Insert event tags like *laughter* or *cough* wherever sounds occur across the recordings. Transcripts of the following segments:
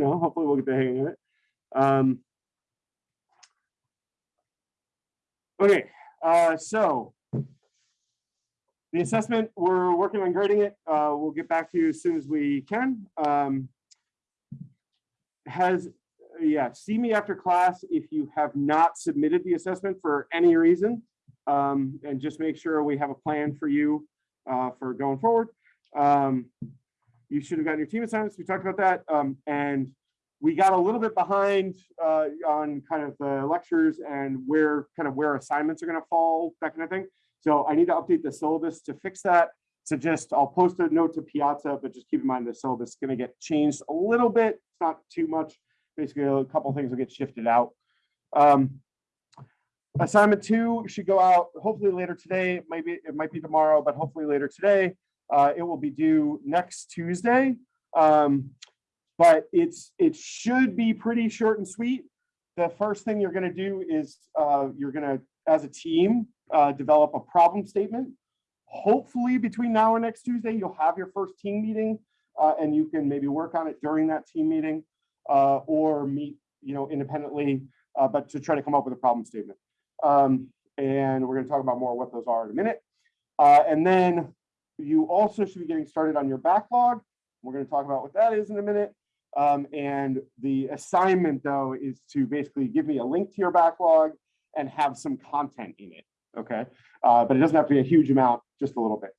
know, hopefully we'll get the hang of it. Um, okay, uh, so the assessment, we're working on grading it. Uh, we'll get back to you as soon as we can. Um, has, yeah, see me after class if you have not submitted the assessment for any reason. Um, and just make sure we have a plan for you uh, for going forward. Um, you should have gotten your team assignments. We talked about that. Um, and we got a little bit behind uh, on kind of the lectures and where kind of where assignments are going to fall, that kind of thing. So I need to update the syllabus to fix that. So just I'll post a note to Piazza, but just keep in mind the syllabus is going to get changed a little bit. It's not too much. Basically, a couple things will get shifted out. Um, assignment two should go out hopefully later today. Maybe it might be tomorrow, but hopefully later today. Uh, it will be due next Tuesday. Um, but it's it should be pretty short and sweet. The first thing you're going to do is uh, you're going to, as a team, uh, develop a problem statement. Hopefully between now and next Tuesday, you'll have your first team meeting uh, and you can maybe work on it during that team meeting uh, or meet you know, independently, uh, but to try to come up with a problem statement. Um, and we're going to talk about more what those are in a minute. And then you also should be getting started on your backlog. We're going to talk about what that is in a minute. Um, and the assignment though is to basically give me a link to your backlog and have some content in it. Okay, uh, but it doesn't have to be a huge amount, just a little bit.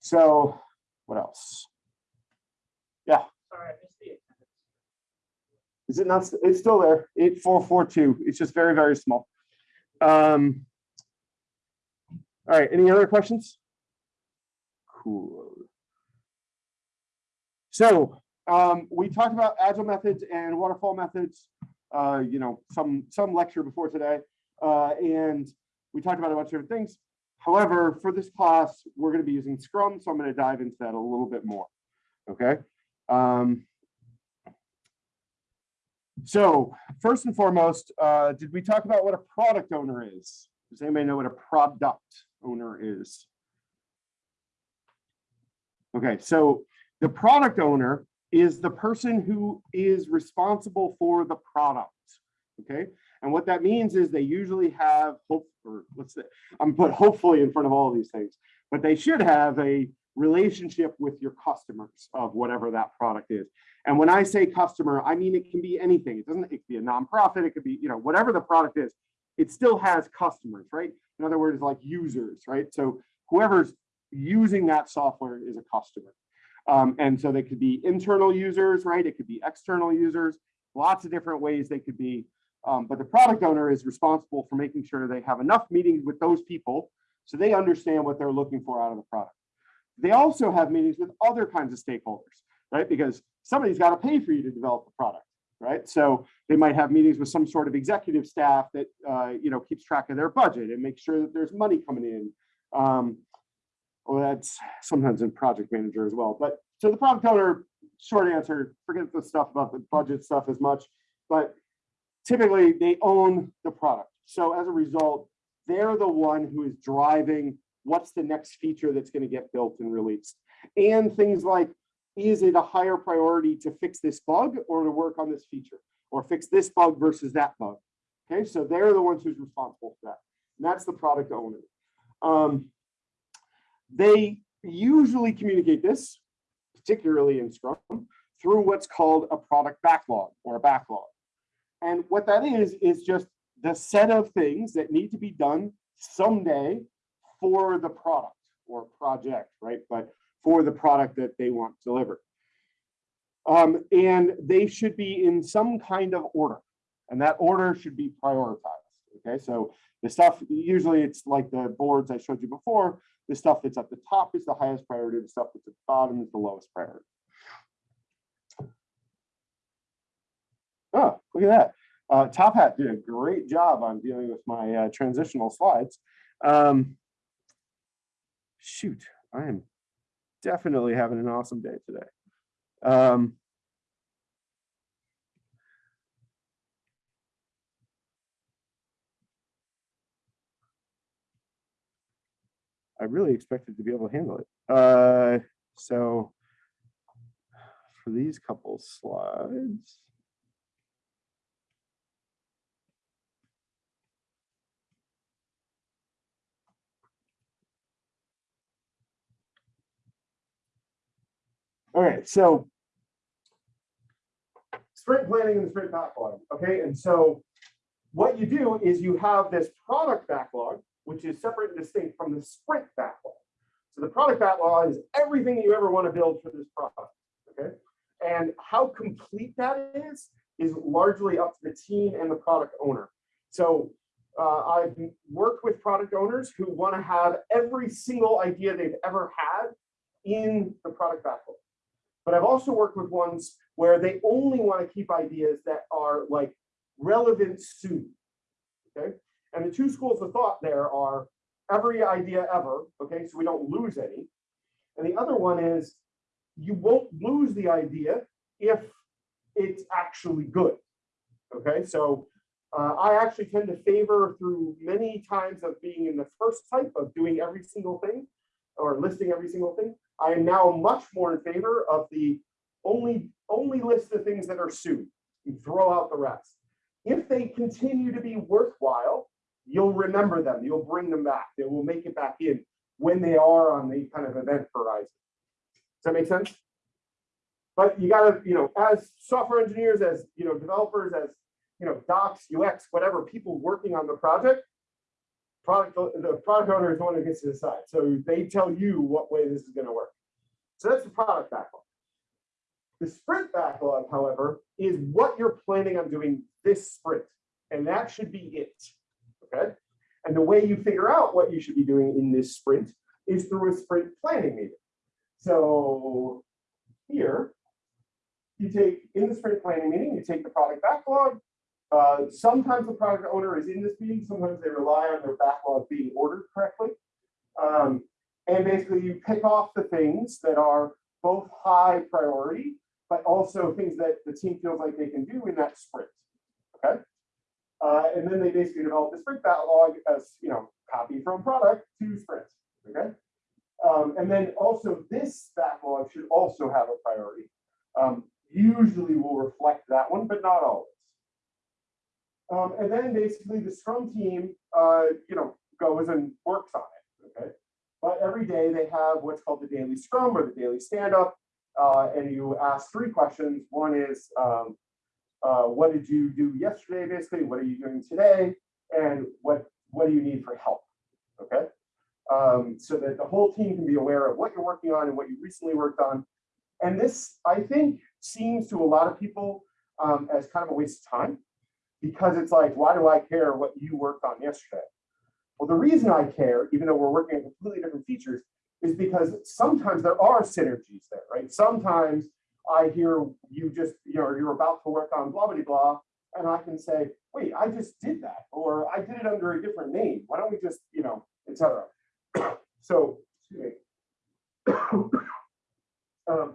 So what else? Yeah. Sorry, I missed the attendance. Is it not? It's still there. Eight four four two. It's just very very small. Um. All right. Any other questions? Cool. So um, we talked about agile methods and waterfall methods. Uh, you know, some some lecture before today, uh, and we talked about a bunch of different things. However, for this class, we're going to be using Scrum, so I'm going to dive into that a little bit more. Okay. Um, so first and foremost, uh, did we talk about what a product owner is? Does anybody know what a product owner is? Okay, so the product owner is the person who is responsible for the product. Okay, and what that means is they usually have hope, or let's say, I'm put hopefully in front of all of these things, but they should have a relationship with your customers of whatever that product is. And when I say customer, I mean it can be anything. It doesn't, it could be a nonprofit, it could be, you know, whatever the product is, it still has customers, right? In other words, like users, right? So whoever's using that software is a customer. Um, and so they could be internal users, right? It could be external users, lots of different ways they could be. Um, but the product owner is responsible for making sure they have enough meetings with those people so they understand what they're looking for out of the product. They also have meetings with other kinds of stakeholders, right? Because somebody's got to pay for you to develop the product, right? So they might have meetings with some sort of executive staff that uh, you know keeps track of their budget and make sure that there's money coming in. Um, well, that's sometimes in project manager as well. But so the product owner, short answer, forget the stuff about the budget stuff as much, but typically they own the product. So as a result, they're the one who is driving what's the next feature that's going to get built and released. And things like, is it a higher priority to fix this bug or to work on this feature or fix this bug versus that bug? Okay, so they're the ones who's responsible for that. And that's the product owner. Um, they usually communicate this, particularly in Scrum, through what's called a product backlog or a backlog. And what that is, is just the set of things that need to be done someday for the product or project, right? But for the product that they want delivered. Um, and they should be in some kind of order, and that order should be prioritized. Okay, so the stuff, usually it's like the boards I showed you before, the stuff that's at the top is the highest priority, the stuff that's at the bottom is the lowest priority. Oh, look at that. Uh, Top Hat did a great job on dealing with my uh, transitional slides. Um, shoot, I am definitely having an awesome day today. Um, I really expected to be able to handle it. Uh, so for these couple slides. All right, so sprint planning and the sprint backlog. Okay, and so what you do is you have this product backlog, which is separate and distinct from the sprint backlog. So the product backlog is everything you ever want to build for this product. Okay, and how complete that is is largely up to the team and the product owner. So uh, I've worked with product owners who want to have every single idea they've ever had in the product backlog. But I've also worked with ones where they only want to keep ideas that are like relevant soon. Okay. And the two schools of thought there are every idea ever. Okay. So we don't lose any. And the other one is you won't lose the idea if it's actually good. Okay. So uh, I actually tend to favor through many times of being in the first type of doing every single thing or listing every single thing. I am now much more in favor of the only only list the things that are sued and throw out the rest. If they continue to be worthwhile, you'll remember them. You'll bring them back. They will make it back in when they are on the kind of event horizon. Does that make sense? But you got to, you know, as software engineers, as you know, developers, as you know, docs, UX, whatever, people working on the project, product the product owner is the one who gets to decide. So they tell you what way this is going to work. So that's the product backlog. The sprint backlog, however, is what you're planning on doing this sprint. And that should be it. Okay. And the way you figure out what you should be doing in this sprint is through a sprint planning meeting. So here, you take in the sprint planning meeting, you take the product backlog, uh, sometimes the product owner is in this meeting, sometimes they rely on their backlog being ordered correctly. Um, and basically you pick off the things that are both high priority, but also things that the team feels like they can do in that sprint, okay? Uh, and then they basically develop the sprint backlog as, you know, copy from product to sprint, okay? Um, and then also this backlog should also have a priority. Um, usually will reflect that one, but not always. Um, and then basically the Scrum team, uh, you know, goes and works on it. Okay. But every day they have what's called the daily Scrum or the daily stand up. Uh, and you ask three questions. One is, um, uh, what did you do yesterday? Basically, what are you doing today? And what, what do you need for help? Okay. Um, so that the whole team can be aware of what you're working on and what you recently worked on. And this, I think, seems to a lot of people um, as kind of a waste of time because it's like, why do I care what you worked on yesterday? Well, the reason I care, even though we're working on completely different features, is because sometimes there are synergies there, right? Sometimes I hear you just, you know, you're about to work on blah, blah, blah, and I can say, wait, I just did that, or I did it under a different name. Why don't we just, you know, etc. *coughs* so, *coughs* um,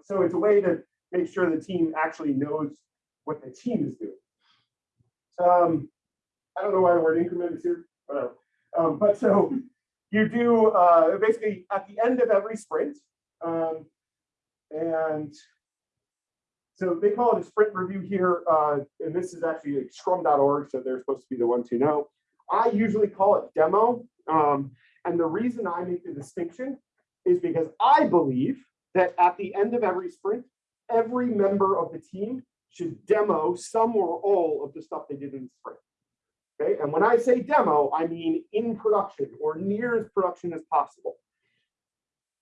so it's a way to make sure the team actually knows what the team is doing. Um, I don't know why the word increment is here, whatever. Um, but so you do uh, basically at the end of every sprint, um, and so they call it a sprint review here, uh, and this is actually scrum.org, so they're supposed to be the ones who know. I usually call it demo, um, and the reason I make the distinction is because I believe that at the end of every sprint, every member of the team should demo some or all of the stuff they did in the sprint. Okay, and when I say demo, I mean in production or near as production as possible.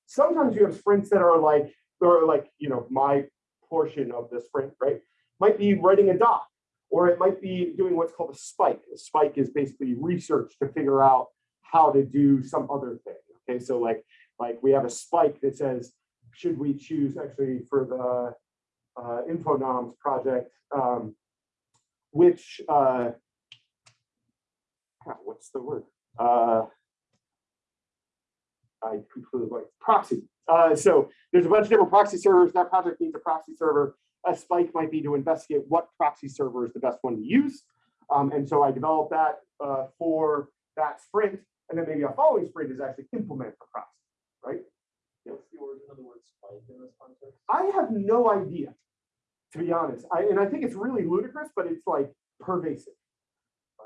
Sometimes you have sprints that are like, or like, you know, my portion of the sprint, right? Might be writing a doc, or it might be doing what's called a spike. A spike is basically research to figure out how to do some other thing. Okay, so like, like we have a spike that says, should we choose actually for the uh, InfoNoms project, um, which, uh, what's the word? Uh, I completely like proxy. Uh, so there's a bunch of different proxy servers. That project needs a proxy server. A spike might be to investigate what proxy server is the best one to use. Um, and so I developed that uh, for that sprint. And then maybe a following sprint is actually implement the proxy, right? What's the origin of the word spike in this context? I have no idea. to be honest. I, and I think it's really ludicrous, but it's like pervasive.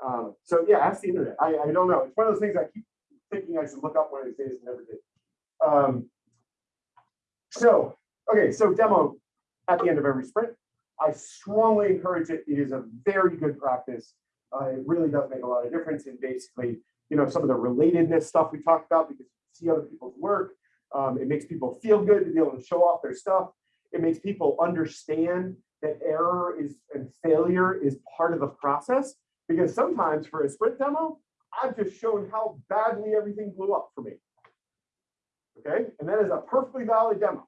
Um, so yeah, ask the internet. I, I don't know. It's one of those things I keep thinking I should look up one of these days and never did. Um, so, okay, so demo at the end of every sprint. I strongly encourage it. It is a very good practice. Uh, it really does make a lot of difference in basically, you know, some of the relatedness stuff we talked about because you see other people's work. Um, it makes people feel good to be able to show off their stuff. It makes people understand that error is and failure is part of the process. Because sometimes for a sprint demo, I've just shown how badly everything blew up for me. Okay, and that is a perfectly valid demo.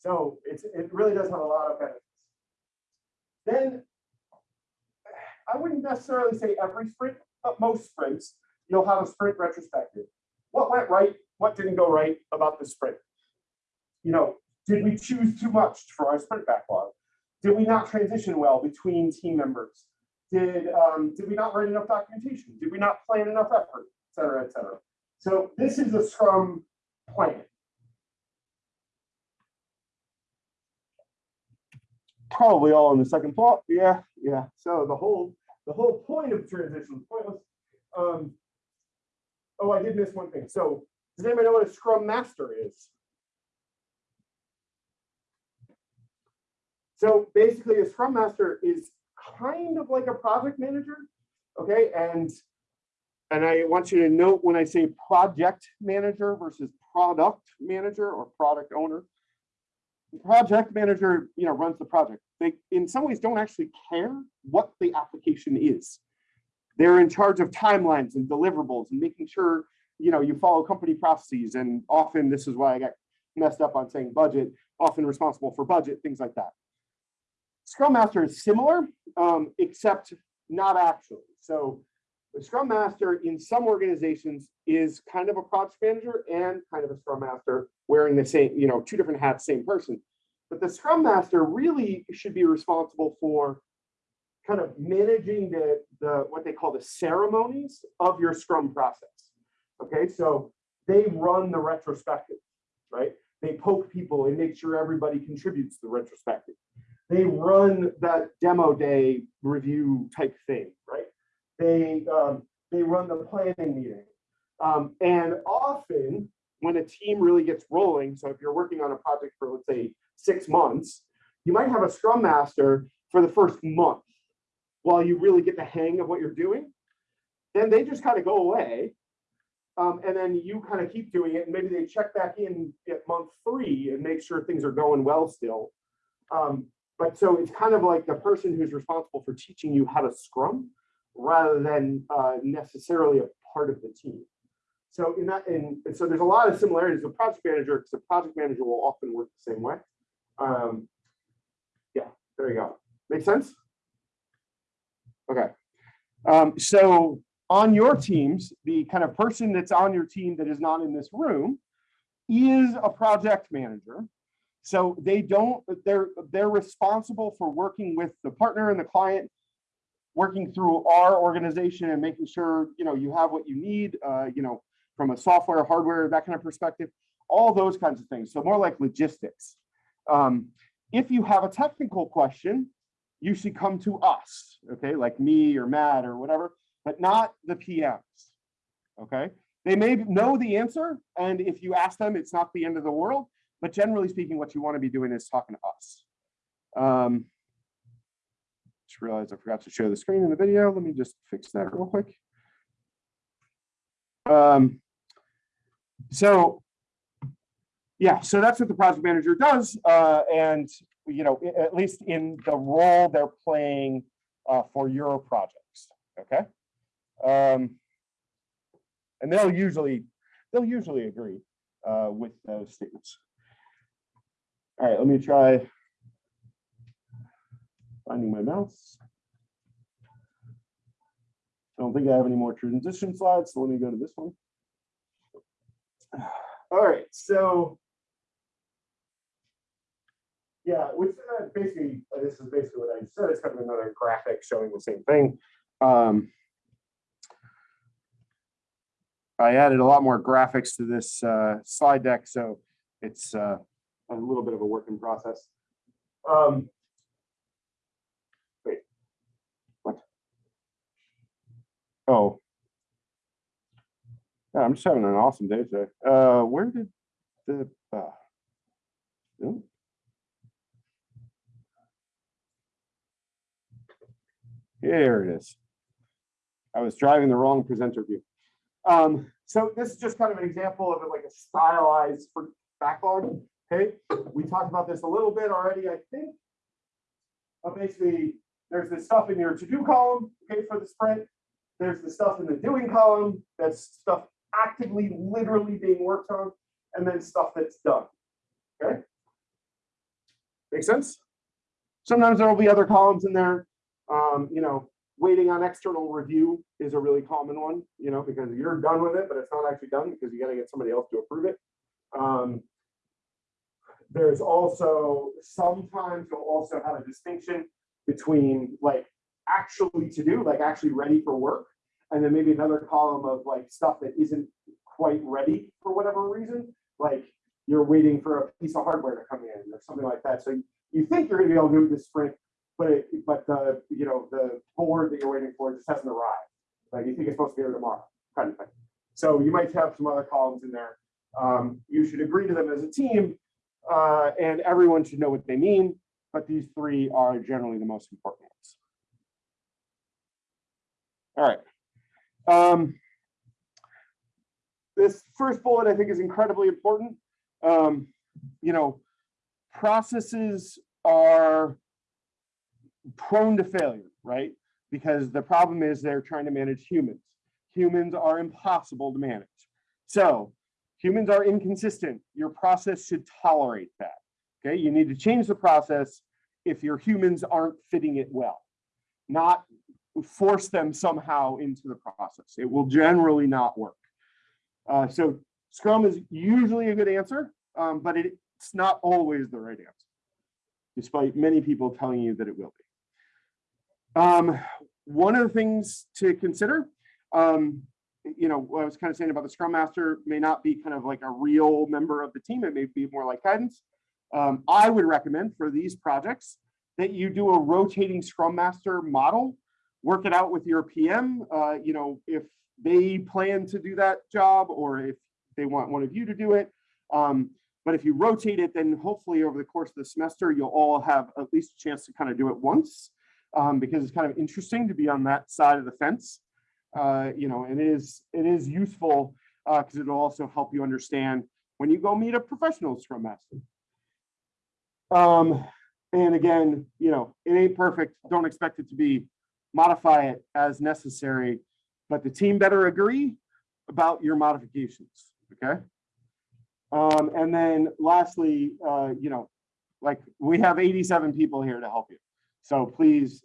So it's it really does have a lot of benefits. Then I wouldn't necessarily say every sprint, but most sprints, you'll have a sprint retrospective. What went right? What didn't go right about the sprint? You know, did we choose too much for our sprint backlog? Did we not transition well between team members? Did, um, did we not write enough documentation? Did we not plan enough effort, et cetera, et cetera? So this is a Scrum plan. Probably all in the second thought. Yeah, yeah. So the whole the whole point of transition is pointless. Um, oh, I did miss one thing. So does anybody know what a Scrum Master is? So basically, a Scrum Master is kind of like a project manager, okay? And and I want you to note when I say project manager versus product manager or product owner, project manager, you know, runs the project. They, in some ways, don't actually care what the application is. They're in charge of timelines and deliverables and making sure, you know, you follow company processes. And often, this is why I got messed up on saying budget, often responsible for budget, things like that. Scrum Master is similar, um, except not actually. So the Scrum Master in some organizations is kind of a project manager and kind of a Scrum Master wearing the same, you know, two different hats, same person. But the Scrum Master really should be responsible for kind of managing the, the what they call the ceremonies of your Scrum process. Okay, so they run the retrospective, right? They poke people and make sure everybody contributes to the retrospective. They run that demo day review type thing, right? They um, they run the planning meeting. Um, and often when a team really gets rolling, so if you're working on a project for let's say six months, you might have a scrum master for the first month while you really get the hang of what you're doing. Then they just kind of go away. Um, and then you kind of keep doing it. And maybe they check back in at month three and make sure things are going well still. Um, but so it's kind of like the person who's responsible for teaching you how to scrum rather than uh, necessarily a part of the team. So in that, and so there's a lot of similarities with project manager because the project manager will often work the same way. Um, yeah, there you go. Make sense? Okay. Um, so on your teams, the kind of person that's on your team that is not in this room is a project manager. So they don't, they're, they're responsible for working with the partner and the client, working through our organization and making sure, you know, you have what you need, uh, you know, from a software, hardware, that kind of perspective, all those kinds of things. So more like logistics. Um, if you have a technical question, you should come to us, okay, like me or Matt or whatever, but not the PMs, okay? They may know the answer, and if you ask them, it's not the end of the world, but generally speaking, what you want to be doing is talking to us. Um, just realized I forgot to show the screen in the video. Let me just fix that real quick. Um, so yeah, so that's what the project manager does. Uh, and, you know, at least in the role they're playing uh, for your projects, okay? Um, and they'll usually, they'll usually agree uh, with those statements. All right, let me try finding my mouse. I don't think I have any more transition slides, so let me go to this one. *sighs* All right, so yeah, which uh, basically, uh, this is basically what I said. It's kind of another graphic showing the same thing. Um, I added a lot more graphics to this uh, slide deck, so it's uh, a little bit of a working process. Um, wait, what? Oh. Yeah, I'm just having an awesome day today. Uh, where did the, uh? Here it is. I was driving the wrong presenter view. Um, so this is just kind of an example of it, like a stylized for backlog. Okay, we talked about this a little bit already, I think. Uh, basically, there's this stuff in your to-do column, okay, for the sprint. There's the stuff in the doing column, that's stuff actively, literally being worked on, and then stuff that's done. Okay. Make sense? Sometimes there will be other columns in there. Um, you know, waiting on external review is a really common one, you know, because you're done with it, but it's not actually done because you got to get somebody else to approve it. Um, there's also sometimes you'll also have a distinction between like actually to do, like actually ready for work, and then maybe another column of like stuff that isn't quite ready for whatever reason, like you're waiting for a piece of hardware to come in or something like that. So you think you're going to be able to do this sprint, but it, but the you know the board that you're waiting for just hasn't arrived. Like you think it's supposed to be here tomorrow, kind of thing. So you might have some other columns in there. Um, you should agree to them as a team, uh, and everyone should know what they mean. But these three are generally the most important ones. All right. Um, this first bullet I think is incredibly important. Um, you know, processes are prone to failure, right? Because the problem is they're trying to manage humans. Humans are impossible to manage. So humans are inconsistent. Your process should tolerate that. Okay, you need to change the process if your humans aren't fitting it well, not force them somehow into the process. It will generally not work. Uh, so Scrum is usually a good answer, um, but it, it's not always the right answer, despite many people telling you that it will be. Um, one of the things to consider, um, you know, what I was kind of saying about the Scrum Master may not be kind of like a real member of the team. It may be more like guidance. Um, I would recommend for these projects that you do a rotating Scrum Master model, work it out with your PM. Uh, you know, if they plan to do that job or if they want one of you to do it. Um, but if you rotate it, then hopefully over the course of the semester, you'll all have at least a chance to kind of do it once um, because it's kind of interesting to be on that side of the fence. Uh, you know, and it is it is useful because uh, it'll also help you understand when you go meet a professional Scrum Master. Um, and again, you know, it ain't perfect. Don't expect it to be. Modify it as necessary, but the team better agree about your modifications. Okay. Um, and then lastly, uh, you know, like we have 87 people here to help you. So please,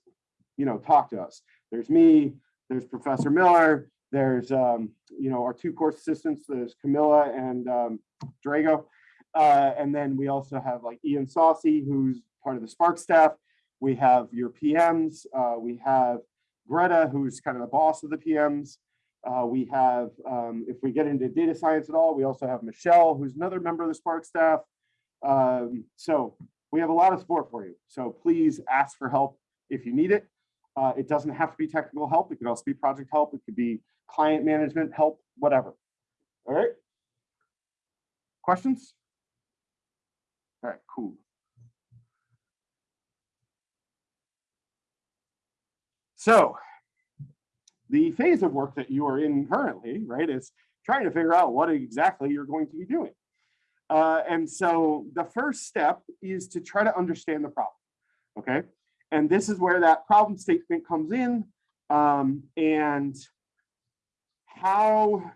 you know, talk to us. There's me, there's Professor Miller, there's, um, you know, our two course assistants, there's Camilla and um, Drago. Uh, and then we also have like Ian Saucy, who's part of the Spark staff. We have your PMs. Uh, we have Greta, who's kind of the boss of the PMs. Uh, we have, um, if we get into data science at all, we also have Michelle, who's another member of the Spark staff. Um, so we have a lot of support for you. So please ask for help if you need it. Uh, it doesn't have to be technical help. It could also be project help. It could be client management help, whatever. All right. Questions? All right, cool. So the phase of work that you are in currently, right, is trying to figure out what exactly you're going to be doing. Uh, and so the first step is to try to understand the problem, okay? And this is where that problem statement comes in um, and how,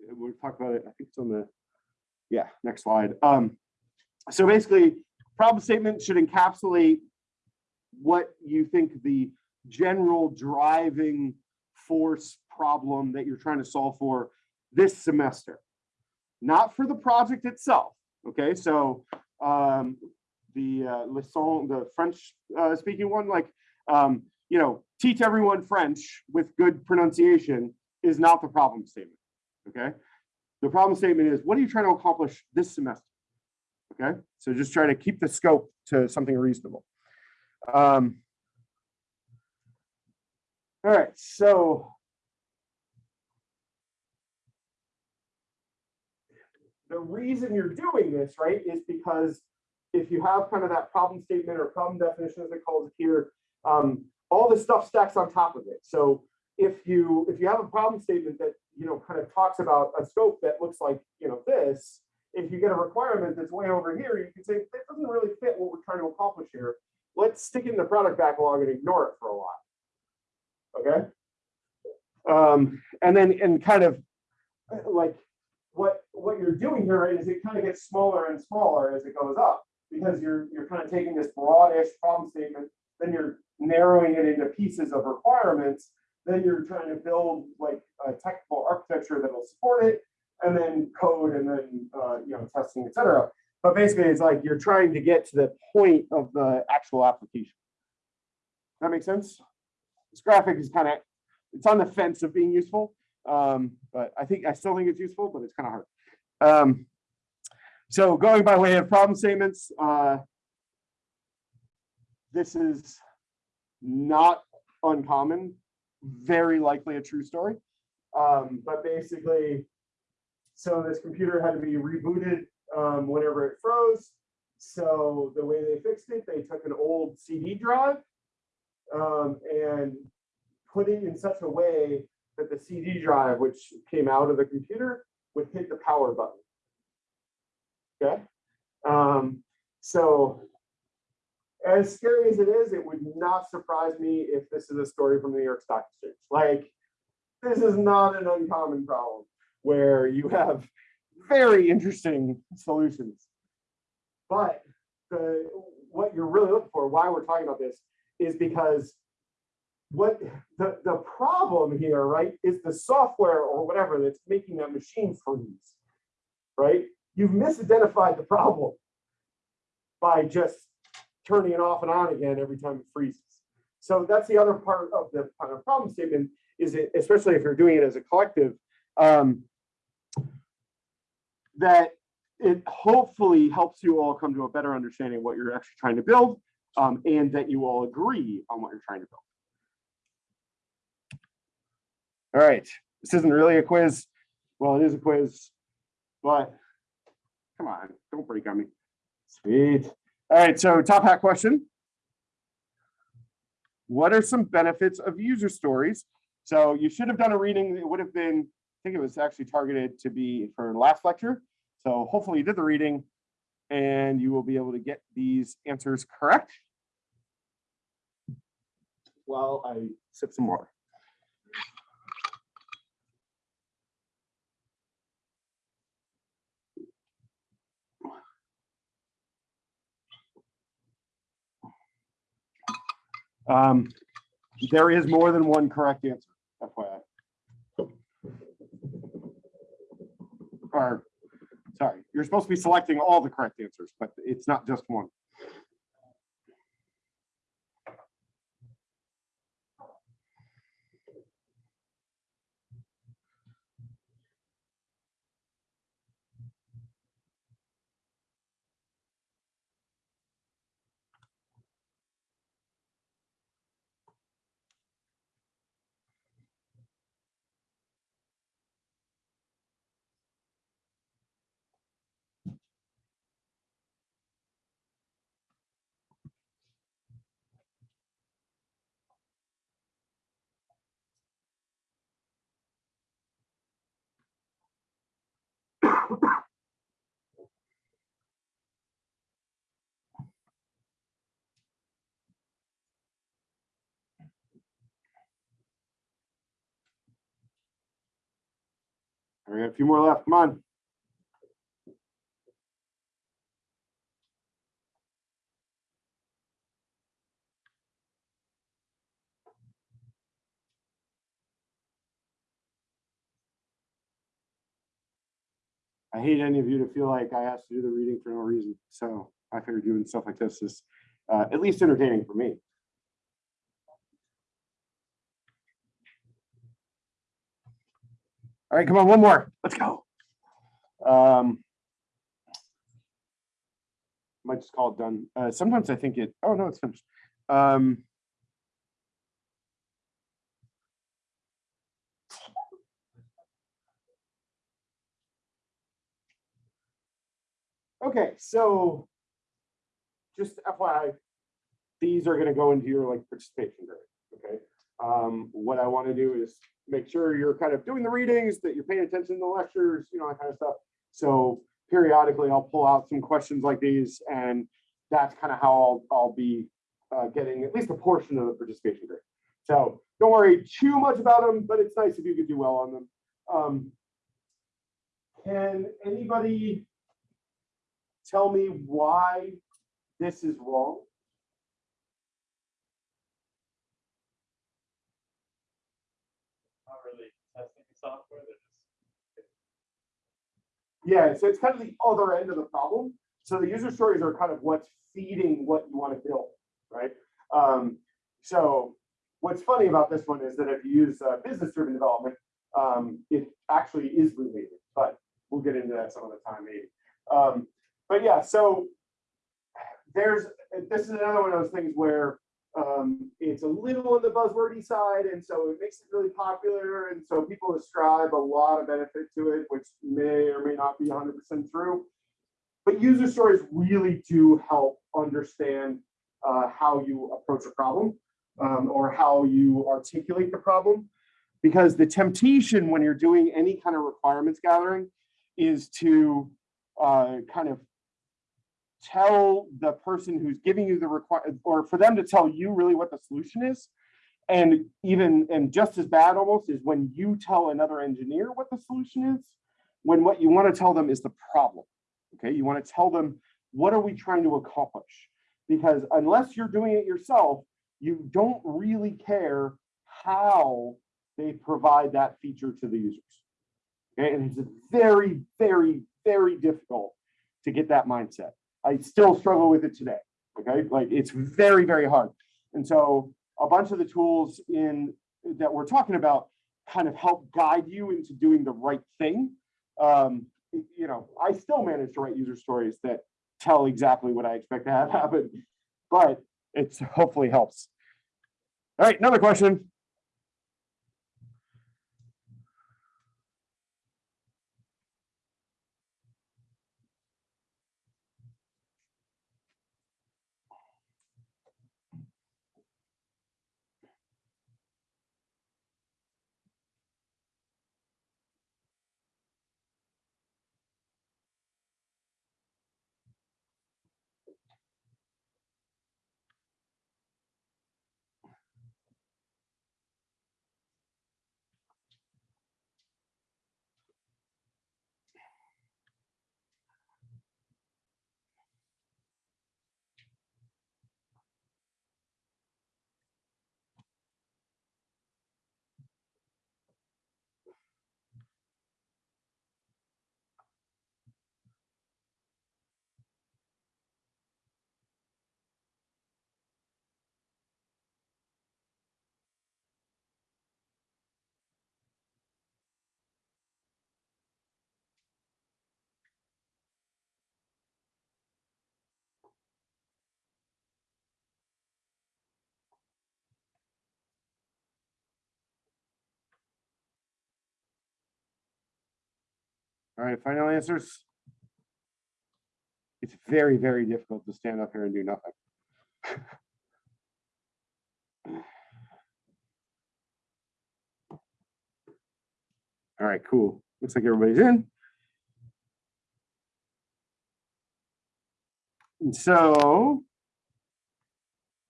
we'll talk about it, I think it's on the, yeah, next slide. Um, so basically, problem statement should encapsulate what you think the general driving force problem that you're trying to solve for this semester, not for the project itself. Okay, so um, the uh, leçon, the French uh, speaking one, like, um, you know, teach everyone French with good pronunciation is not the problem statement. Okay, the problem statement is what are you trying to accomplish this semester? Okay, so just try to keep the scope to something reasonable. Um, all right, so the reason you're doing this, right, is because if you have kind of that problem statement or problem definition as it calls it here, um, all this stuff stacks on top of it. So if you if you have a problem statement that you know kind of talks about a scope that looks like you know this, if you get a requirement that's way over here, you can say that doesn't really fit what we're trying to accomplish here. Let's stick it in the product backlog and ignore it for a while. Okay. Um, and then and kind of uh, like what what you're doing here is it kind of gets smaller and smaller as it goes up because you're you're kind of taking this broadish problem statement, then you're narrowing it into pieces of requirements, then you're trying to build like a technical architecture that'll support it, and then code and then uh, you know testing, etc. But basically, it's like you're trying to get to the point of the actual application. That makes sense? This graphic is kind of it's on the fence of being useful, um, but I think I still think it's useful, but it's kind of hard. Um, so going by way of problem statements, uh, this is not uncommon, very likely a true story. Um, but basically, so this computer had to be rebooted um, whenever it froze. So the way they fixed it, they took an old CD drive um, and put it in such a way that the CD drive, which came out of the computer, would hit the power button. Okay. Um, so as scary as it is, it would not surprise me if this is a story from the New York Stock Exchange. Like, this is not an uncommon problem where you have very interesting solutions. But the what you're really looking for, why we're talking about this, is because what the, the problem here, right, is the software or whatever that's making that machine freeze, right? You've misidentified the problem by just turning it off and on again every time it freezes. So that's the other part of the problem statement is it, especially if you're doing it as a collective, um, that it hopefully helps you all come to a better understanding of what you're actually trying to build um, and that you all agree on what you're trying to build. All right, this isn't really a quiz. Well, it is a quiz, but come on, don't break on me. Sweet. All right, so top hat question. What are some benefits of user stories? So you should have done a reading. It would have been, think it was actually targeted to be for last lecture. So hopefully you did the reading and you will be able to get these answers correct. While I sip some water. Um, there is more than one correct answer, FYI. Or, sorry, you're supposed to be selecting all the correct answers, but it's not just one. We got a few more left. Come on. I hate any of you to feel like I asked to do the reading for no reason. So I figured doing stuff like this is uh, at least entertaining for me. All right, come on, one more. Let's go. Um, might just call it done. Uh, sometimes I think it, oh no, it's finished. Um, okay, so just FYI, these are gonna go into your like participation grade, okay? Um, what I want to do is make sure you're kind of doing the readings, that you're paying attention to the lectures, you know, that kind of stuff. So periodically I'll pull out some questions like these and that's kind of how I'll, I'll be uh, getting at least a portion of the participation grade. So don't worry too much about them, but it's nice if you could do well on them. Um, can anybody tell me why this is wrong? not really testing software, they're just. Yeah, so it's kind of the other end of the problem. So the user stories are kind of what's feeding what you want to build, right? Um, so what's funny about this one is that if you use uh, business-driven development, um, it actually is related, but we'll get into that some other time maybe. Um, but yeah, so there's this is another one of those things where um, it's a little on the buzzwordy side, and so it makes it really popular, and so people ascribe a lot of benefit to it, which may or may not be 100% true. But user stories really do help understand uh, how you approach a problem um, or how you articulate the problem. Because the temptation when you're doing any kind of requirements gathering is to uh, kind of tell the person who's giving you the require or for them to tell you really what the solution is. And even and just as bad almost is when you tell another engineer what the solution is, when what you want to tell them is the problem. Okay, you want to tell them what are we trying to accomplish? Because unless you're doing it yourself, you don't really care how they provide that feature to the users. Okay, and it's very, very, very difficult to get that mindset. I still struggle with it today. Okay, like it's very, very hard. And so a bunch of the tools in that we're talking about kind of help guide you into doing the right thing. Um, you know, I still manage to write user stories that tell exactly what I expect to have *laughs* happen, but it's hopefully helps. All right, another question. All right, final answers. It's very, very difficult to stand up here and do nothing. *sighs* All right, cool. Looks like everybody's in. And so,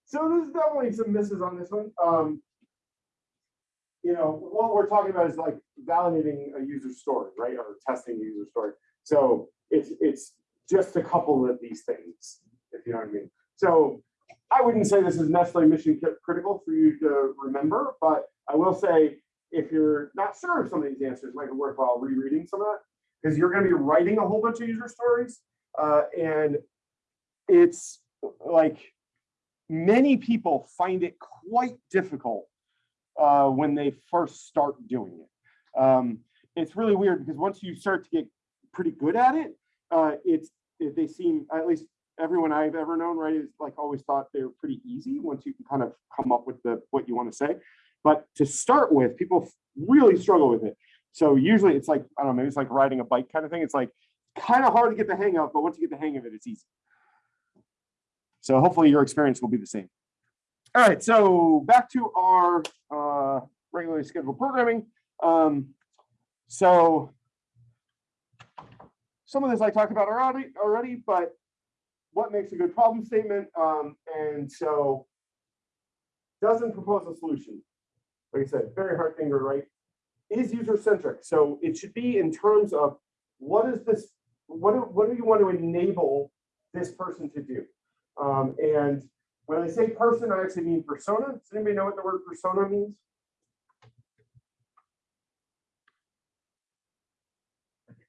so there's definitely some misses on this one. Um, you know, what we're talking about is like validating a user story, right? Or testing a user story. So it's it's just a couple of these things, if you know what I mean. So I wouldn't say this is necessarily mission critical for you to remember, but I will say if you're not sure of some of these answers, it might be worthwhile rereading some of that because you're going to be writing a whole bunch of user stories, uh, and it's like many people find it quite difficult uh, when they first start doing it. Um, it's really weird because once you start to get pretty good at it, uh, it's they seem at least everyone I've ever known, right, is like always thought they're pretty easy once you can kind of come up with the, what you want to say. But to start with, people really struggle with it. So usually it's like, I don't know, maybe it's like riding a bike kind of thing. It's like kind of hard to get the hang of, but once you get the hang of it, it's easy. So hopefully your experience will be the same. All right, so back to our uh, regularly scheduled programming. Um, so some of this I talked about already, already, but what makes a good problem statement? Um, and so doesn't propose a solution. Like I said, very hard thing to write. Is user centric. So it should be in terms of what is this, what do, what do you want to enable this person to do? Um, and when I say person, I actually mean persona. Does anybody know what the word persona means?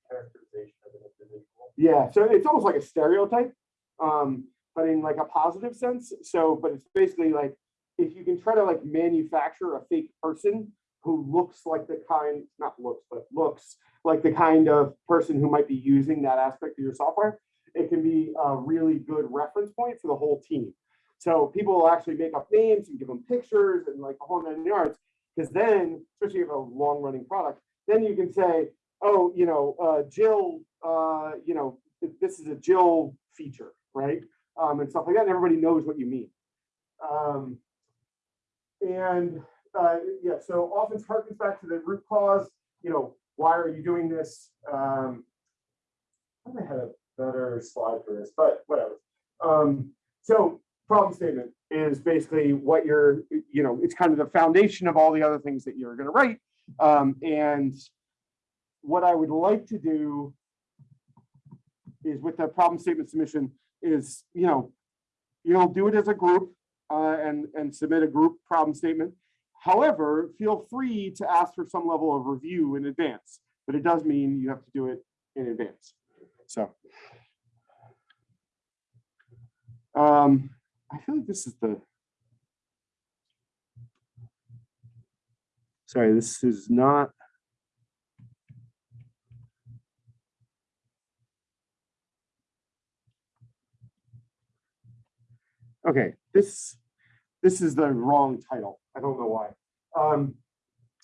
characterization of an individual. Yeah, so it's almost like a stereotype, um, but in like a positive sense. So, but it's basically like if you can try to like manufacture a fake person who looks like the kind, not looks, but looks like the kind of person who might be using that aspect of your software, it can be a really good reference point for the whole team. So people will actually make up names and give them pictures and like a whole nine yards. Because then, especially if you have a long running product, then you can say, oh, you know, uh, Jill, uh, you know, this is a Jill feature, right? Um, and stuff like that. And everybody knows what you mean. Um, and uh, yeah, so often harkens back to the root cause. You know, why are you doing this? Um, I had a better slide for this, but whatever. Um, so problem statement is basically what you're, you know, it's kind of the foundation of all the other things that you're going to write. Um, and what I would like to do is with the problem statement submission is, you know, you'll do it as a group uh, and, and submit a group problem statement. However, feel free to ask for some level of review in advance, but it does mean you have to do it in advance. So. Um, I feel like this is the. Sorry, this is not. Okay, this, this is the wrong title. I don't know why. Um,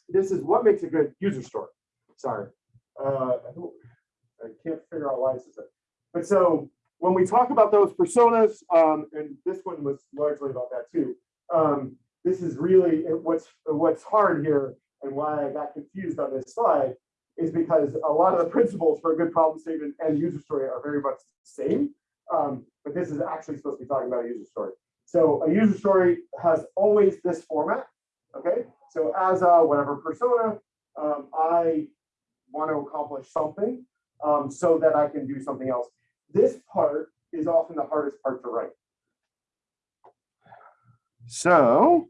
this is what makes a good user story. Sorry. Uh, I I can't figure out why this is it. But so when we talk about those personas, um, and this one was largely about that too. Um, this is really what's what's hard here, and why I got confused on this slide is because a lot of the principles for a good problem statement and user story are very much the same. Um, but this is actually supposed to be talking about a user story. So a user story has always this format. Okay, so as a whatever persona, um, I want to accomplish something um, so that I can do something else. This part is often the hardest part to write. So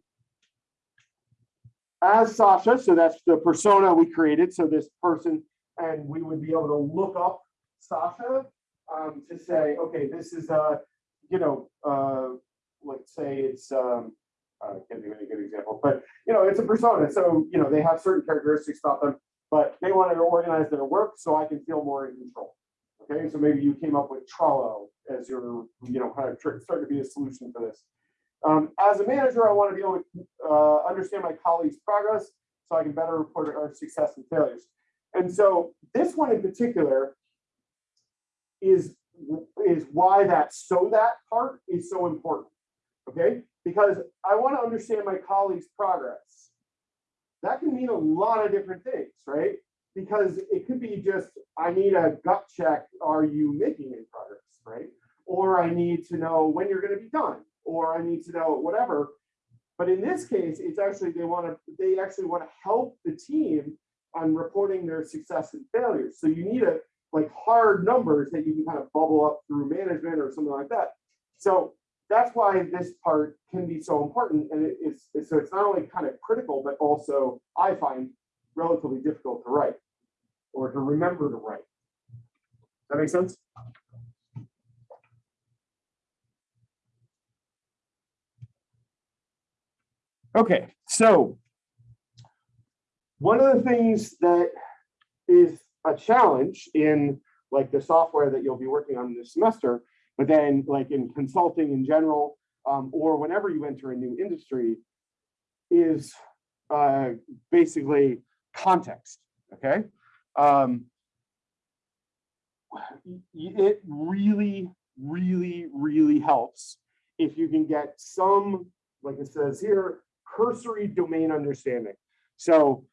as Sasha, so that's the persona we created. So this person, and we would be able to look up Sasha um, to say, okay, this is a, you know, uh, let's say it's, um, I can't think of any good example, but you know, it's a persona. So, you know, they have certain characteristics about them, but they wanted to organize their work so I can feel more in control. Okay, so maybe you came up with Trello as your, you know, kind of tr- start to be a solution for this. Um, as a manager, I want to be able to uh, understand my colleagues' progress so I can better report our success and failures. And so this one in particular is is why that so that part is so important. Okay, because I want to understand my colleagues' progress. That can mean a lot of different things, right? Because it could be just I need a gut check. Are you making any progress, right? Or I need to know when you're going to be done, or I need to know whatever. But in this case, it's actually they want to they actually want to help the team on reporting their success and failures. So you need a like hard numbers that you can kind of bubble up through management or something like that. So that's why this part can be so important. And it is so it's not only kind of critical, but also I find relatively difficult to write or to remember to write. That make sense? Okay, so one of the things that is a challenge in like the software that you'll be working on this semester But then like in consulting in general, um, or whenever you enter a new industry is uh, basically context, okay? Um, it really, really, really helps if you can get some, like it says here, cursory domain understanding. So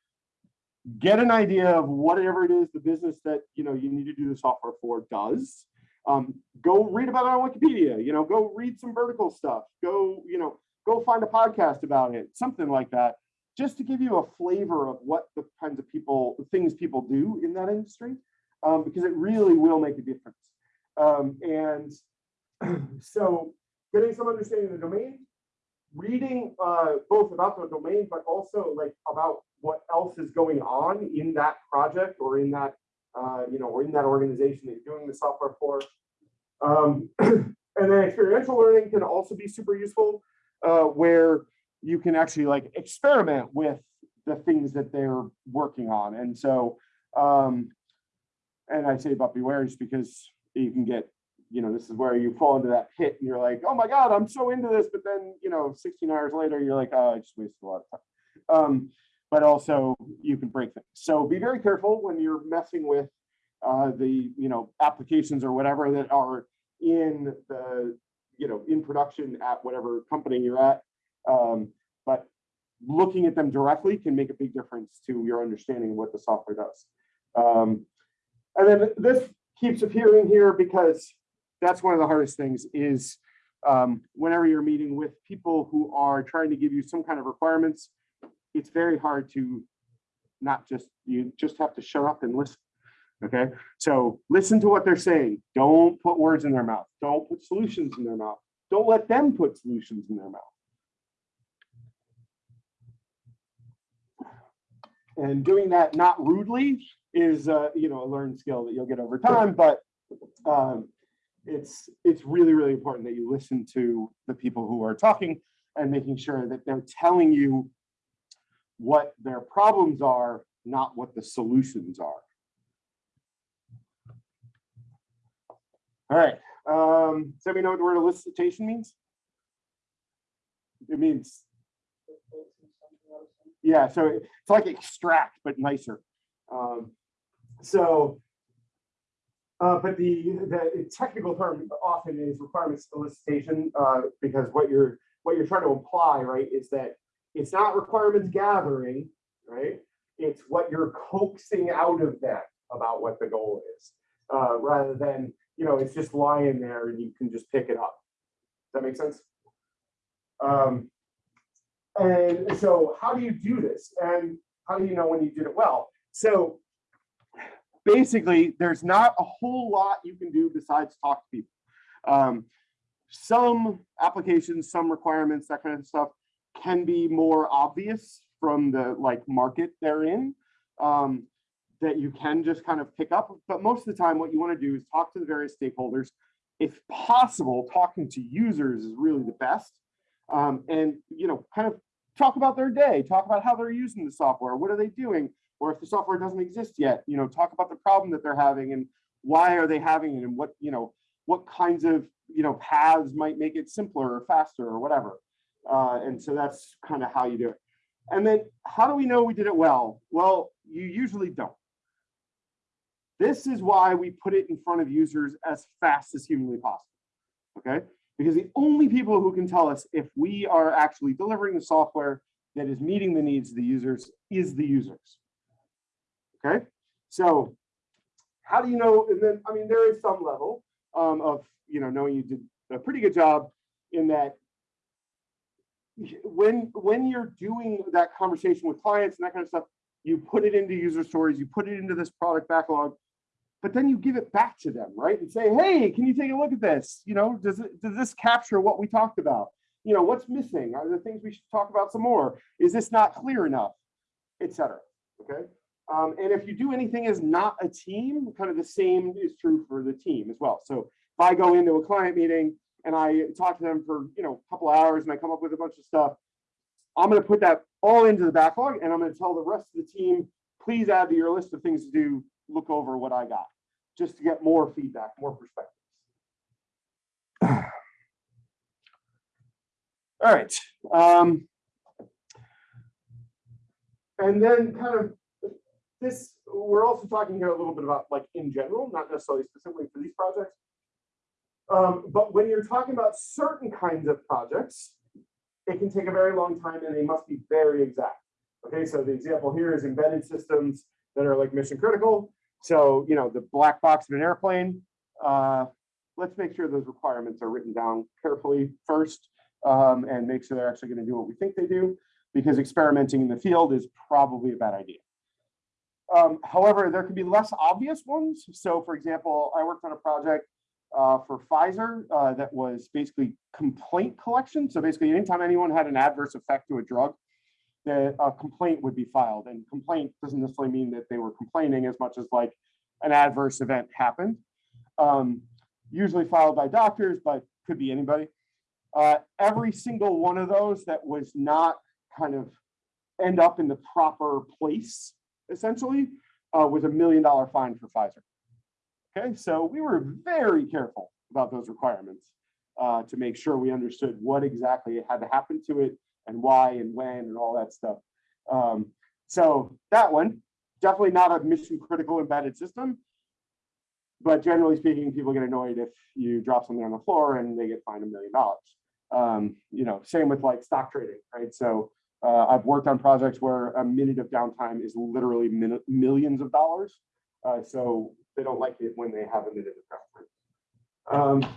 get an idea of whatever it is the business that you know you need to do the software for does. Um, go read about it on Wikipedia. You know, go read some vertical stuff. Go, you know, go find a podcast about it, something like that, just to give you a flavor of what the kinds of people, things people do in that industry, um, because it really will make a difference. Um, and *clears throat* so, getting some understanding of the domain, reading uh, both about the domain, but also like about what else is going on in that project or in that, uh, you know, or in that organization that you're doing the software for. Um, *clears throat* and then experiential learning can also be super useful, uh, where you can actually like experiment with the things that they're working on. And so, um, and I say about beware just because you can get, you know, this is where you fall into that pit and you're like, oh my God, I'm so into this. But then, you know, 16 hours later, you're like, oh, I just wasted a lot of time. Um, but also you can break things. So be very careful when you're messing with uh, the, you know, applications or whatever that are in the, you know, in production at whatever company you're at. Um, but looking at them directly can make a big difference to your understanding of what the software does. Um, and then this keeps appearing here because that's one of the hardest things is um, whenever you're meeting with people who are trying to give you some kind of requirements, it's very hard to not just, you just have to shut up and listen. Okay, so listen to what they're saying. Don't put words in their mouth. Don't put solutions in their mouth. Don't let them put solutions in their mouth. And doing that not rudely is, uh, you know, a learned skill that you'll get over time, but um, it's it's really, really important that you listen to the people who are talking and making sure that they're telling you what their problems are, not what the solutions are. All right, um, does anybody know what the word elicitation means? It means, yeah, so it's like extract, but nicer. Um, so, uh, but the, the technical term often is requirements elicitation, uh, because what you're, what you're trying to imply, right, is that it's not requirements gathering, right? It's what you're coaxing out of them about what the goal is, uh, rather than, you know, it's just lying there and you can just pick it up. Does that make sense? Um, and so how do you do this? And how do you know when you did it well? So basically, there's not a whole lot you can do besides talk to people. Um, some applications, some requirements, that kind of stuff can be more obvious from the like market they're in um, that you can just kind of pick up. But most of the time, what you want to do is talk to the various stakeholders. If possible, talking to users is really the best. Um, and you know, kind of talk about their day, talk about how they're using the software, what are they doing, or if the software doesn't exist yet, you know, talk about the problem that they're having and why are they having it and what you know what kinds of you know paths might make it simpler or faster or whatever. Uh, and so that's kind of how you do it. And then how do we know we did it well? Well, you usually don't. This is why we put it in front of users as fast as humanly possible. Okay, because the only people who can tell us if we are actually delivering the software that is meeting the needs of the users is the users. Okay, so how do you know? And then, I mean, there is some level um, of, you know, knowing you did a pretty good job in that when when you're doing that conversation with clients and that kind of stuff, you put it into user stories, you put it into this product backlog, but then you give it back to them, right? And say, hey, can you take a look at this? You know, does it does this capture what we talked about? You know, what's missing? Are there things we should talk about some more? Is this not clear enough? Etc. Okay. Um, and if you do anything as not a team, kind of the same is true for the team as well. So if I go into a client meeting and I talk to them for you know a couple hours and I come up with a bunch of stuff, I'm going to put that all into the backlog and I'm going to tell the rest of the team, please add to your list of things to do, look over what I got just to get more feedback, more perspectives. All right. Um, and then kind of this, we're also talking here a little bit about like in general, not necessarily specifically for these projects. Um, but when you're talking about certain kinds of projects, it can take a very long time and they must be very exact. Okay, so the example here is embedded systems that are like mission critical. So, you know, the black box of an airplane, uh, let's make sure those requirements are written down carefully first um, and make sure they're actually going to do what we think they do because experimenting in the field is probably a bad idea. Um, however, there can be less obvious ones. So for example, I worked on a project uh, for Pfizer uh, that was basically complaint collection. So basically anytime anyone had an adverse effect to a drug, the a complaint would be filed and complaint doesn't necessarily mean that they were complaining as much as like an adverse event happened. Um, usually filed by doctors, but could be anybody. Uh, every single one of those that was not kind of end up in the proper place, essentially, uh, was a million dollar fine for Pfizer. Okay, so we were very careful about those requirements uh, to make sure we understood what exactly had to happen to it and why and when and all that stuff. Um, so that one, definitely not a mission critical embedded system. But generally speaking, people get annoyed if you drop something on the floor and they get fined a million dollars. Um, you know, same with like stock trading, right? So uh, I've worked on projects where a minute of downtime is literally min millions of dollars. Uh, so they don't like it when they have a minute of downtime. Um,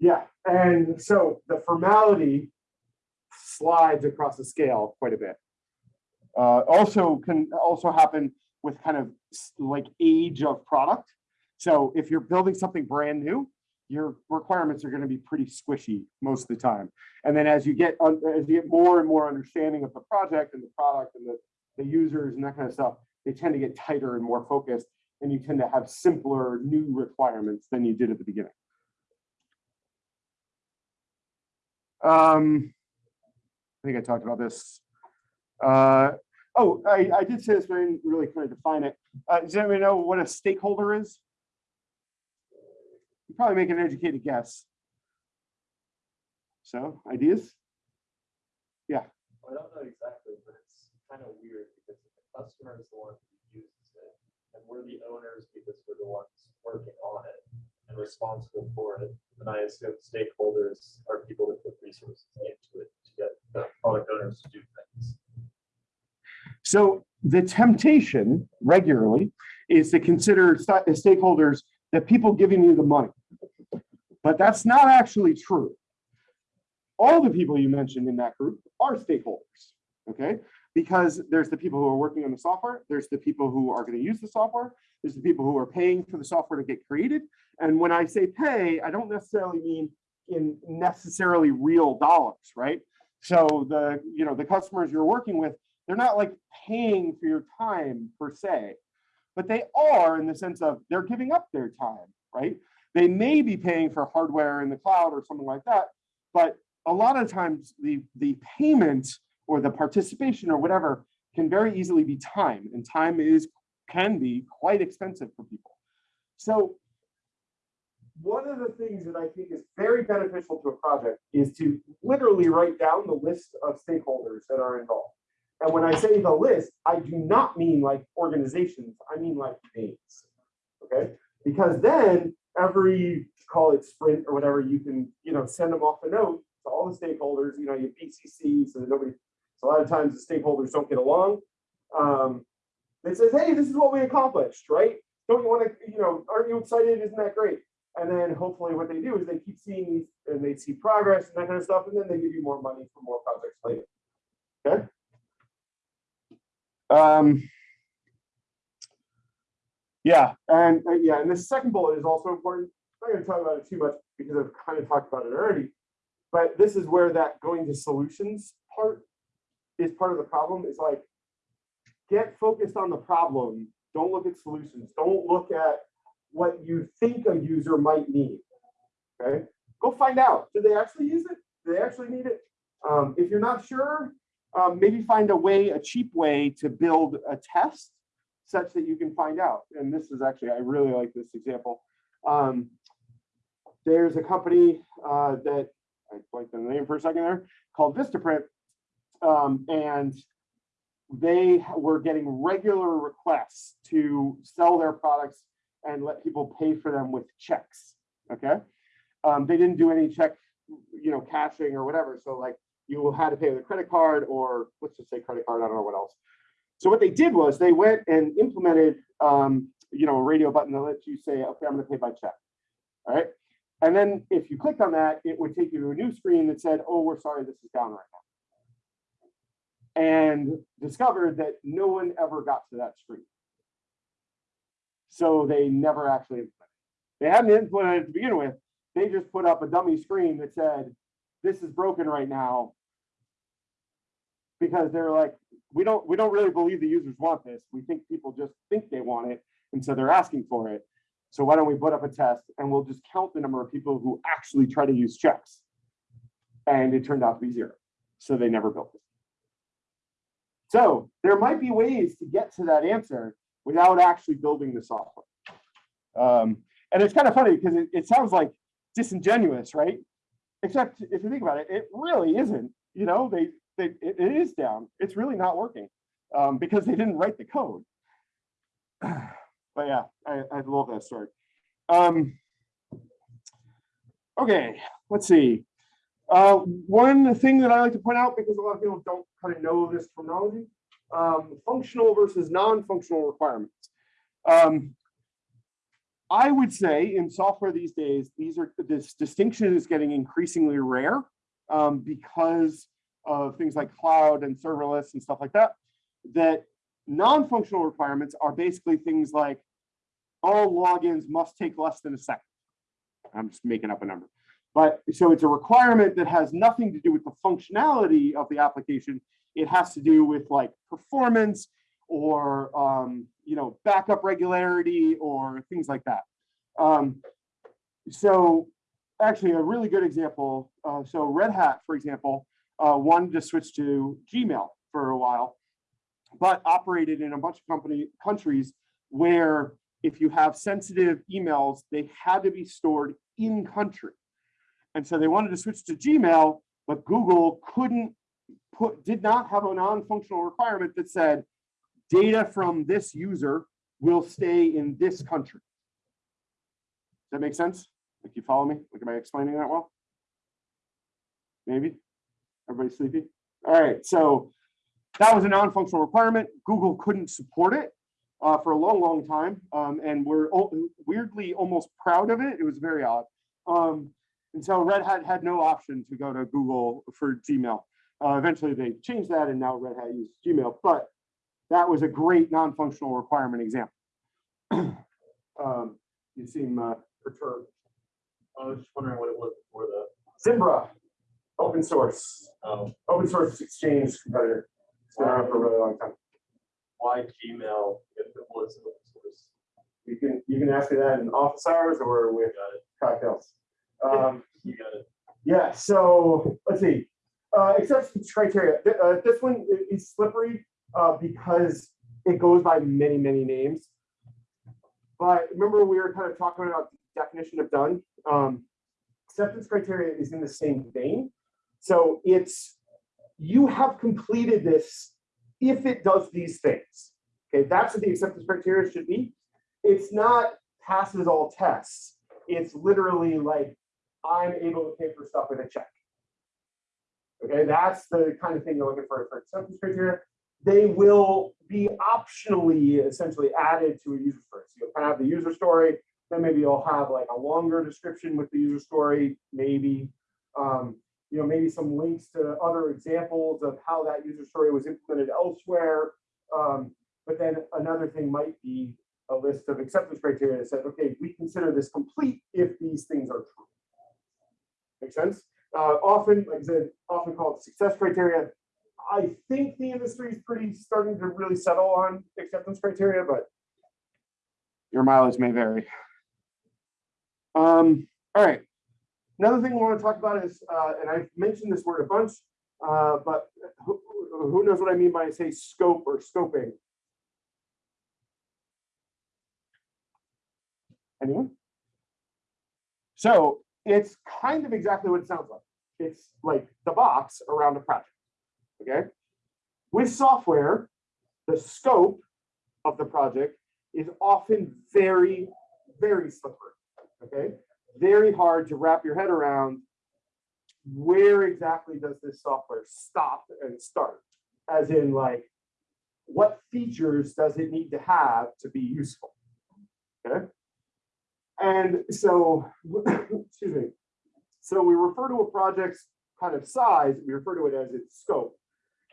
yeah, and so the formality slides across the scale quite a bit. Uh, also can also happen with kind of like age of product. So if you're building something brand new, your requirements are going to be pretty squishy most of the time. And then as you get as you get more and more understanding of the project and the product and the, the users and that kind of stuff, they tend to get tighter and more focused and you tend to have simpler new requirements than you did at the beginning. Um, I think I talked about this. Uh, oh, I, I did say this, but I didn't really kind of define it. Uh, does anybody know what a stakeholder is? You probably make an educated guess. So, ideas? Yeah. I don't know exactly, but it's kind of weird because the customer is the one who uses it. And we're the owners because we're the ones working on it and responsible for it. And I assume stakeholders are people that put resources into it to get the product owners to do things. So the temptation regularly is to consider sta- stakeholders the people giving you the money. But that's not actually true. All the people you mentioned in that group are stakeholders, okay? Because there's the people who are working on the software, there's the people who are going to use the software, there's the people who are paying for the software to get created. And when I say pay, I don't necessarily mean in necessarily real dollars, right? So the, you know, the customers you're working with, they're not like paying for your time per se, but they are in the sense of they're giving up their time, right? They may be paying for hardware in the cloud or something like that, but a lot of times the, the payment or the participation or whatever can very easily be time and time is can be quite expensive for people. So one of the things that I think is very beneficial to a project is to literally write down the list of stakeholders that are involved. And when I say the list, I do not mean like organizations, I mean like names. Okay, because then every call it sprint or whatever, you can, you know, send them off a note to all the stakeholders, you know, you BCC so that nobody, a lot of times the stakeholders don't get along. Um, it says, hey, this is what we accomplished, right? Don't you want to, you know, aren't you excited? Isn't that great? And then hopefully what they do is they keep seeing these and they see progress and that kind of stuff, and then they give you more money for more projects later. Okay. Um, yeah, and uh, yeah, and the second bullet is also important. I'm not going to talk about it too much because I've kind of talked about it already. But this is where that going to solutions part is part of the problem. Is like get focused on the problem. Don't look at solutions. Don't look at what you think a user might need. Okay, go find out. Do they actually use it? Do they actually need it? Um, if you're not sure, um, maybe find a way, a cheap way to build a test such that you can find out. And this is actually, I really like this example. Um, there's a company uh, that I blanked on the name for a second there, called Vistaprint. Um, and they were getting regular requests to sell their products and let people pay for them with checks, okay? Um, they didn't do any check, you know, cashing or whatever, so like you had to pay with a credit card or let's just say credit card, I don't know what else. So what they did was they went and implemented, um, you know, a radio button that lets you say, okay, I'm gonna pay by check. All right. And then if you clicked on that, it would take you to a new screen that said, oh, we're sorry, this is down right now. And discovered that no one ever got to that screen. So they never actually implemented. They hadn't implemented it to begin with. They just put up a dummy screen that said, this is broken right now. Because they're like, we don't, we don't really believe the users want this. We think people just think they want it. And so they're asking for it. So why don't we put up a test and we'll just count the number of people who actually try to use checks. And it turned out to be zero. So they never built it. So there might be ways to get to that answer without actually building the software. Um, and it's kind of funny because it, it sounds like disingenuous, right? Except if you think about it, it really isn't. You know, they, they it, it is down. It's really not working um, because they didn't write the code. *sighs* but yeah, I, I love that story. Um, okay, let's see. Uh, one thing that I like to point out, because a lot of people don't kind of know this terminology, um, functional versus non-functional requirements. Um, I would say in software these days, these are this distinction is getting increasingly rare um, because of things like cloud and serverless and stuff like that. That non-functional requirements are basically things like all logins must take less than a second. I'm just making up a number. But so it's a requirement that has nothing to do with the functionality of the application. It has to do with like performance or um, you know backup regularity or things like that. Um, so actually a really good example. Uh, so Red Hat, for example, uh, wanted to switch to Gmail for a while, but operated in a bunch of company countries where if you have sensitive emails, they had to be stored in country. And so they wanted to switch to Gmail, but Google couldn't put, did not have a non-functional requirement that said data from this user will stay in this country. Does that make sense? Like you follow me? Like, am I explaining that well? Maybe? Everybody sleepy? All right, so that was a non-functional requirement. Google couldn't support it uh, for a long, long time. Um, and we're weirdly almost proud of it. It was very odd. Um, and so Red Hat had no option to go to Google for Gmail. Uh, eventually they changed that and now Red Hat uses Gmail, but that was a great non-functional requirement example. *clears throat* um, you seem uh, perturbed. I was just wondering what it was before the, Zimbra, open source, um, open source exchange competitor. It's been around for a really long time. why Gmail if it was open source? You can, you can ask me that in office hours or with cocktails. Um, you got it. Yeah, so let's see. Uh, acceptance criteria. Uh, this one is slippery uh, because it goes by many, many names. But remember, we were kind of talking about the definition of done. Um, acceptance criteria is in the same vein. So it's you have completed this if it does these things. Okay, that's what the acceptance criteria should be. It's not passes all tests. It's literally like I'm able to pay for stuff with a check. Okay, that's the kind of thing you're looking for for acceptance criteria. They will be optionally essentially added to a user story. So you'll kind of have the user story, then maybe you'll have like a longer description with the user story, maybe. Um, you know, maybe some links to other examples of how that user story was implemented elsewhere. Um, but then another thing might be a list of acceptance criteria that said, okay, we consider this complete if these things are true. Make sense? Uh, often, like I said, often called success criteria. I think the industry is pretty starting to really settle on acceptance criteria, but your mileage may vary. Um, all right. Another thing we want to talk about is, uh, and I've mentioned this word a bunch, uh, but who, who knows what I mean by say scope or scoping? Anyone? So it's kind of exactly what it sounds like. it's like the box around a project. Okay? With software, the scope of the project is often very, very slippery. Okay? Very hard to wrap your head around where exactly does this software stop and start? As in like, what features does it need to have to be useful? Okay? And so, *coughs* excuse me. So we refer to a project's kind of size, we refer to it as its scope.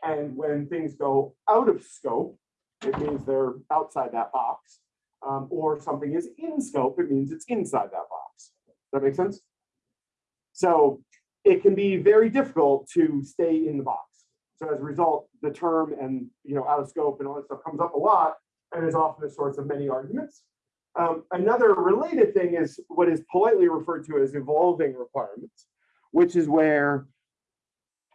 And when things go out of scope, it means they're outside that box. Um, or something is in scope, it means it's inside that box. Does that make sense? So it can be very difficult to stay in the box. So as a result, the term and, you know, out of scope and all that stuff comes up a lot and is often the source of many arguments. Um, another related thing is what is politely referred to as evolving requirements, which is where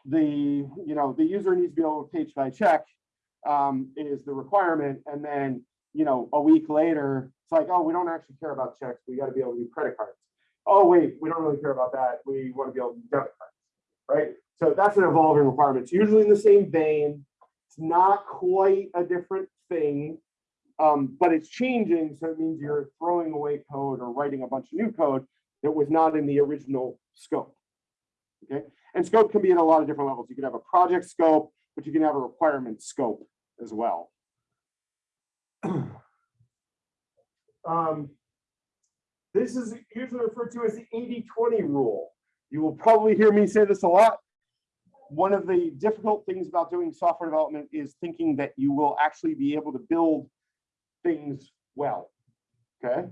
the, you know, the user needs to be able to page by check um, is the requirement. And then, you know, a week later, it's like, oh, we don't actually care about checks. We got to be able to do credit cards. Oh, wait, we don't really care about that. We want to be able to do debit cards, right? So that's an evolving requirement. It's usually in the same vein. It's not quite a different thing, um, but it's changing. So it means you're throwing away code or writing a bunch of new code that was not in the original scope. Okay, and scope can be at a lot of different levels. You can have a project scope, but you can have a requirement scope as well. *clears throat* um, this is usually referred to as the 80-20 rule. You will probably hear me say this a lot. One of the difficult things about doing software development is thinking that you will actually be able to build things well. Okay.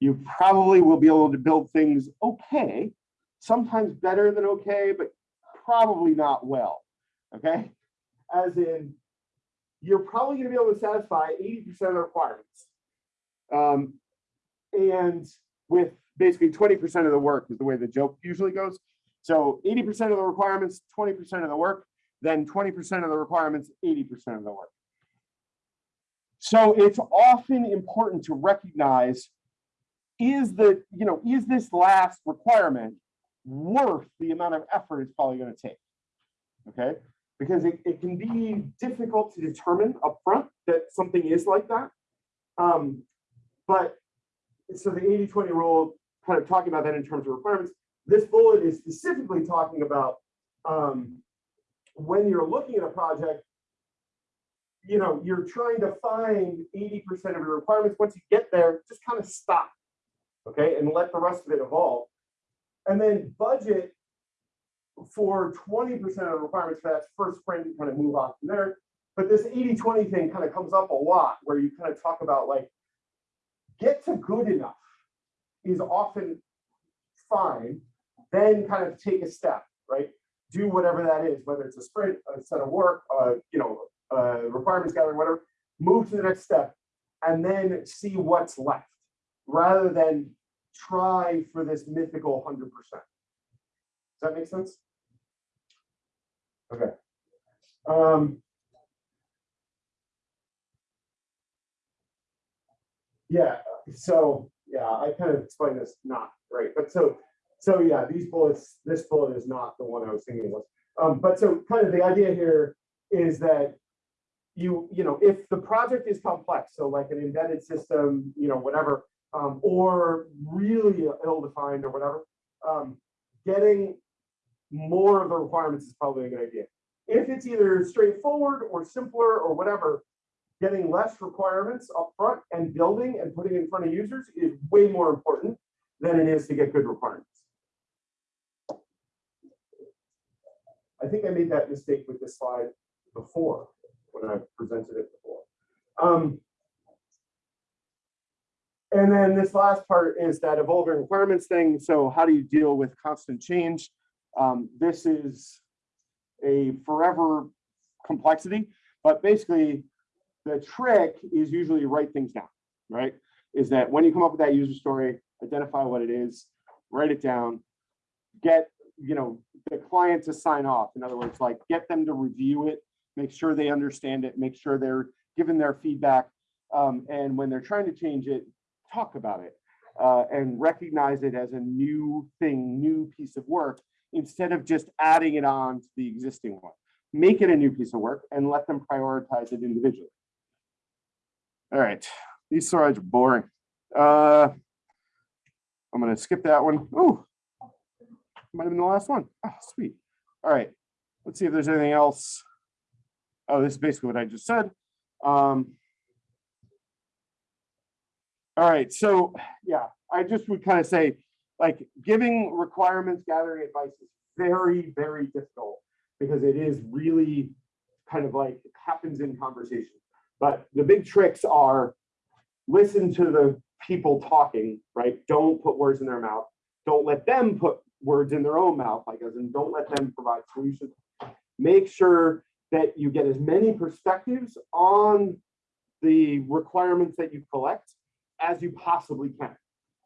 You probably will be able to build things okay, sometimes better than okay, but probably not well. Okay. As in, you're probably going to be able to satisfy 80% of the requirements. Um, and with basically 20% of the work is the way the joke usually goes. So 80% of the requirements, 20% of the work, then 20% of the requirements, 80% of the work. So it's often important to recognize, is the, you know, is this last requirement worth the amount of effort it's probably going to take? Okay, because it, it can be difficult to determine upfront that something is like that. Um, but so the 80-20 rule, kind of talking about that in terms of requirements, this bullet is specifically talking about um, when you're looking at a project, you know, you're trying to find 80% of your requirements. Once you get there, just kind of stop, okay, and let the rest of it evolve. And then budget for 20% of the requirements for that first sprint, you kind of move on from there. But this 80-20 thing kind of comes up a lot where you kind of talk about like, get to good enough is often fine, then kind of take a step, right? Do whatever that is, whether it's a sprint, a set of work, uh, you know, uh, requirements gathering, whatever, move to the next step and then see what's left rather than try for this mythical 100%. Does that make sense? Okay. Um, yeah, so yeah, I kind of explained this not right, but so so yeah, these bullets, this bullet is not the one I was thinking was. Um, but so kind of the idea here is that you, you know, if the project is complex, so like an embedded system, you know, whatever, um, or really ill-defined or whatever, um, getting more of the requirements is probably a good idea. If it's either straightforward or simpler or whatever, getting less requirements up front and building and putting in front of users is way more important than it is to get good requirements. I think I made that mistake with this slide before when I presented it before. Um, and then this last part is that evolving requirements thing. So how do you deal with constant change? Um, this is a forever complexity, but basically the trick is usually write things down, right? Is that when you come up with that user story, identify what it is, write it down, get, you know, the client to sign off. In other words, like get them to review it, make sure they understand it, make sure they're given their feedback. Um, and when they're trying to change it, talk about it uh, and recognize it as a new thing, new piece of work instead of just adding it on to the existing one. Make it a new piece of work and let them prioritize it individually. All right, these slides are boring. Uh, I'm gonna skip that one. Oh, might have been the last one. Oh, sweet. All right, let's see if there's anything else. Oh, this is basically what I just said. Um, all right, so yeah, I just would kind of say, like, giving requirements, gathering advice is very, very difficult because it is really kind of like happens in conversation. But the big tricks are listen to the people talking, right? Don't put words in their mouth. Don't let them put words in their own mouth, like as in don't let them provide solutions. Make sure that you get as many perspectives on the requirements that you collect as you possibly can.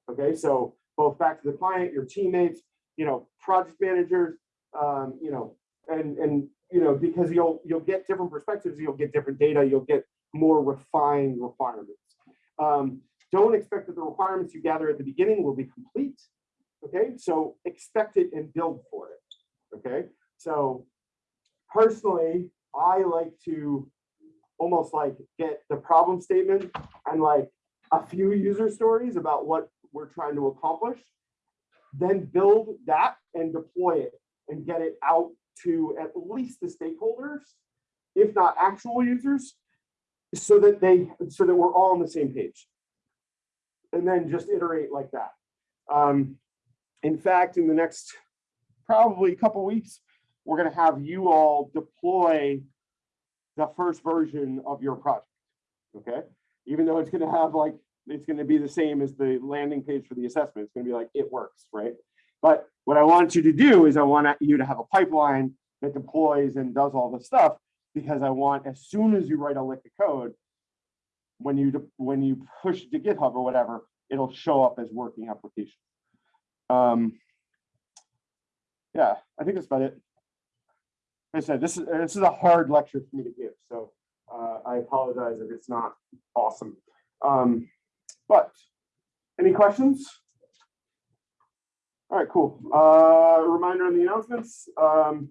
Okay, so both back to the client, your teammates, you know, project managers, um, you know, and and you know, because you'll you'll get different perspectives, you'll get different data, you'll get more refined requirements. Um, don't expect that the requirements you gather at the beginning will be complete. Okay, so expect it and build for it. Okay, so personally, I like to almost like get the problem statement and like a few user stories about what we're trying to accomplish, then build that and deploy it and get it out to at least the stakeholders, if not actual users, so that they, so that we're all on the same page. And then just iterate like that. Um, in fact, in the next probably a couple weeks, we're gonna have you all deploy the first version of your project, okay? Even though it's gonna have like, it's gonna be the same as the landing page for the assessment, it's gonna be like, it works, right? But what I want you to do is I want you to have a pipeline that deploys and does all the stuff, because I want, as soon as you write a lick of code, when you, when you push to GitHub or whatever, it'll show up as working application. Um, yeah, I think that's about it. I said, this is, this is a hard lecture for me to give, so uh, I apologize if it's not awesome. Um, but, any questions? All right, cool. Uh, reminder on the announcements. Um,